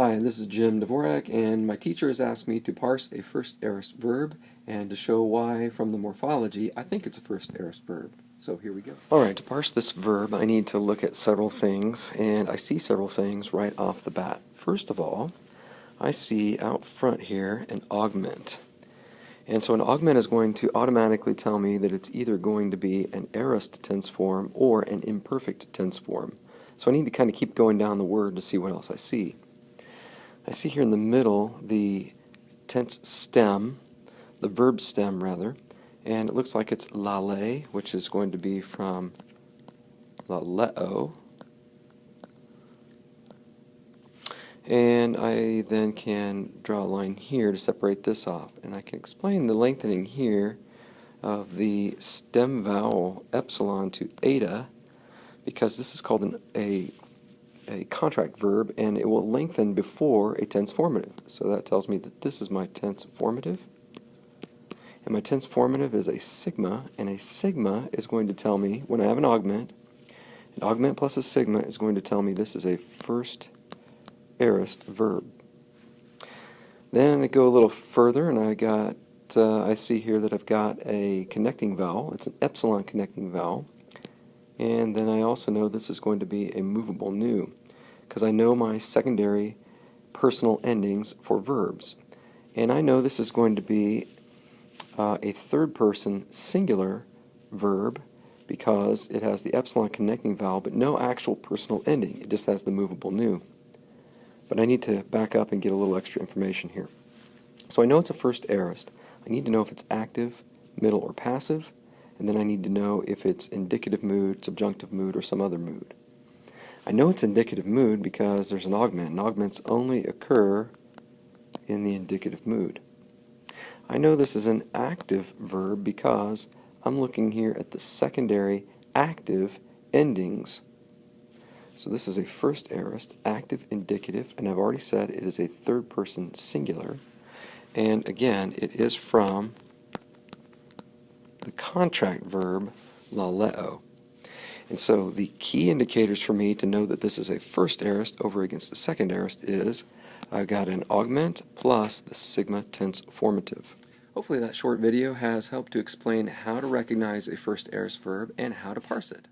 Hi, this is Jim Dvorak, and my teacher has asked me to parse a first aorist verb and to show why, from the morphology, I think it's a first aorist verb. So here we go. Alright, to parse this verb, I need to look at several things, and I see several things right off the bat. First of all, I see out front here an augment. And so an augment is going to automatically tell me that it's either going to be an aorist tense form or an imperfect tense form. So I need to kind of keep going down the word to see what else I see. I see here in the middle the tense stem, the verb stem rather, and it looks like it's lale, which is going to be from laleo. And I then can draw a line here to separate this off. And I can explain the lengthening here of the stem vowel epsilon to eta because this is called an, a a contract verb and it will lengthen before a tense formative. So that tells me that this is my tense formative. And my tense formative is a sigma, and a sigma is going to tell me when I have an augment, an augment plus a sigma is going to tell me this is a first aorist verb. Then I go a little further and I got uh, I see here that I've got a connecting vowel. It's an epsilon connecting vowel. And then I also know this is going to be a movable nu because I know my secondary personal endings for verbs. And I know this is going to be uh, a third person singular verb because it has the epsilon connecting vowel but no actual personal ending. It just has the movable nu. But I need to back up and get a little extra information here. So I know it's a first aorist. I need to know if it's active, middle, or passive and then I need to know if it's indicative mood, subjunctive mood, or some other mood. I know it's indicative mood because there's an augment, and augments only occur in the indicative mood. I know this is an active verb because I'm looking here at the secondary active endings. So this is a first aorist, active indicative, and I've already said it is a third person singular. And again, it is from the contract verb laleo. And so the key indicators for me to know that this is a first aorist over against the second aorist is I've got an augment plus the sigma tense formative. Hopefully that short video has helped to explain how to recognize a first aorist verb and how to parse it.